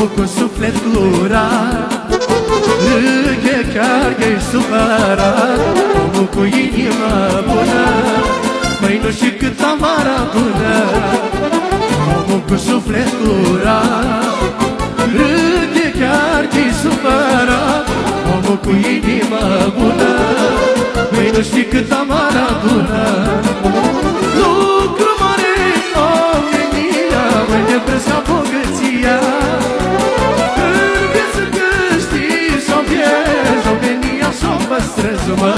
omul cu suflet curat Râde chiar că-i supărat. Omul cu inima bună Măi nu știu cât amara bună. Omul cu suflet curat Râde chiar că-i supărat. Omul cu inima bună Măi nu știu cât amara bună. Lucru mare, omenia Măi de prescapă străzumă